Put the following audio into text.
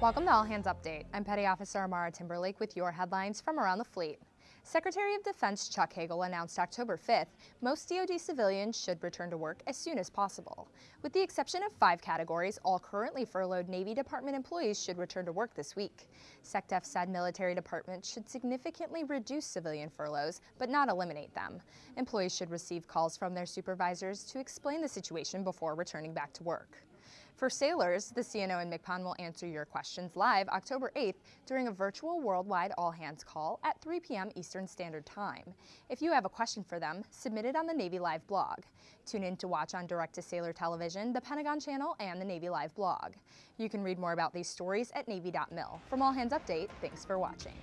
Welcome to All Hands Update. I'm Petty Officer Amara Timberlake with your headlines from around the fleet. Secretary of Defense Chuck Hagel announced October 5th most DoD civilians should return to work as soon as possible. With the exception of five categories, all currently furloughed Navy Department employees should return to work this week. SecDef said military departments should significantly reduce civilian furloughs, but not eliminate them. Employees should receive calls from their supervisors to explain the situation before returning back to work. For sailors, the CNO and MCPON will answer your questions live October 8th during a virtual worldwide all hands call at 3 p.m. Eastern Standard Time. If you have a question for them, submit it on the Navy Live blog. Tune in to watch on Direct to Sailor Television, the Pentagon Channel, and the Navy Live blog. You can read more about these stories at Navy.mil. From All Hands Update, thanks for watching.